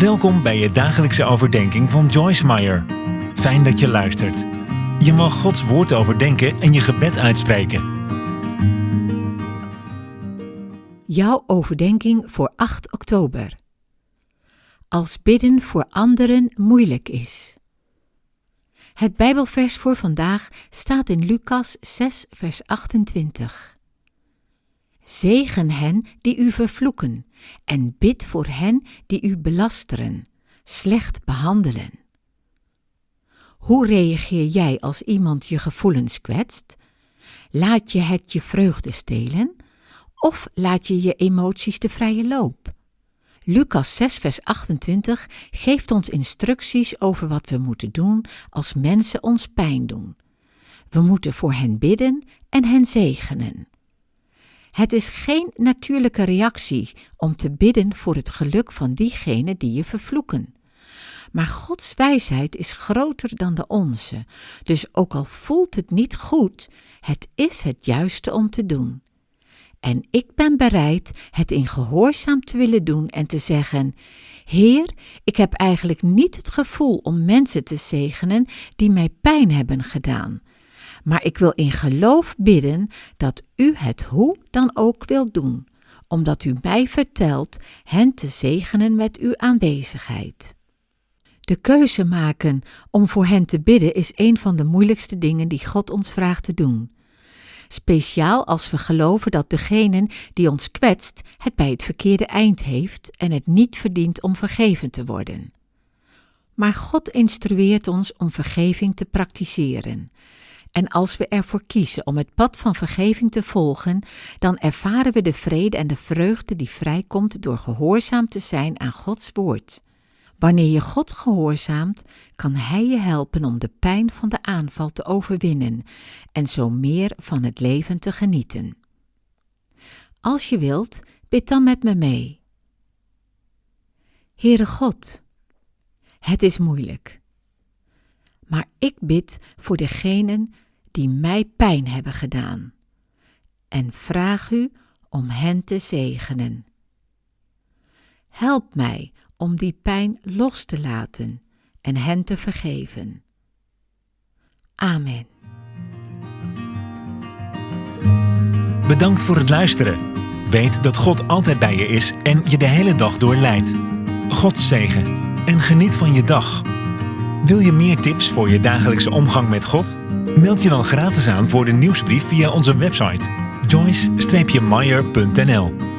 Welkom bij je dagelijkse overdenking van Joyce Meyer. Fijn dat je luistert. Je mag Gods woord overdenken en je gebed uitspreken. Jouw overdenking voor 8 oktober. Als bidden voor anderen moeilijk is. Het Bijbelvers voor vandaag staat in Lucas 6, vers 28. Zegen hen die u vervloeken en bid voor hen die u belasteren, slecht behandelen. Hoe reageer jij als iemand je gevoelens kwetst? Laat je het je vreugde stelen? Of laat je je emoties de vrije loop? Lucas 6, vers 28 geeft ons instructies over wat we moeten doen als mensen ons pijn doen. We moeten voor hen bidden en hen zegenen. Het is geen natuurlijke reactie om te bidden voor het geluk van diegenen die je vervloeken. Maar Gods wijsheid is groter dan de onze, dus ook al voelt het niet goed, het is het juiste om te doen. En ik ben bereid het in gehoorzaam te willen doen en te zeggen: Heer, ik heb eigenlijk niet het gevoel om mensen te zegenen die mij pijn hebben gedaan. Maar ik wil in geloof bidden dat u het hoe dan ook wilt doen, omdat u mij vertelt hen te zegenen met uw aanwezigheid. De keuze maken om voor hen te bidden is een van de moeilijkste dingen die God ons vraagt te doen. Speciaal als we geloven dat degene die ons kwetst het bij het verkeerde eind heeft en het niet verdient om vergeven te worden. Maar God instrueert ons om vergeving te praktiseren. En als we ervoor kiezen om het pad van vergeving te volgen, dan ervaren we de vrede en de vreugde die vrijkomt door gehoorzaam te zijn aan Gods woord. Wanneer je God gehoorzaamt, kan Hij je helpen om de pijn van de aanval te overwinnen en zo meer van het leven te genieten. Als je wilt, bid dan met me mee. Heere God, het is moeilijk, maar ik bid voor degenen die mij pijn hebben gedaan en vraag u om hen te zegenen. Help mij om die pijn los te laten en hen te vergeven. Amen. Bedankt voor het luisteren. Weet dat God altijd bij je is en je de hele dag door leidt. God zegen en geniet van je dag. Wil je meer tips voor je dagelijkse omgang met God? Meld je dan gratis aan voor de nieuwsbrief via onze website joyce-meyer.nl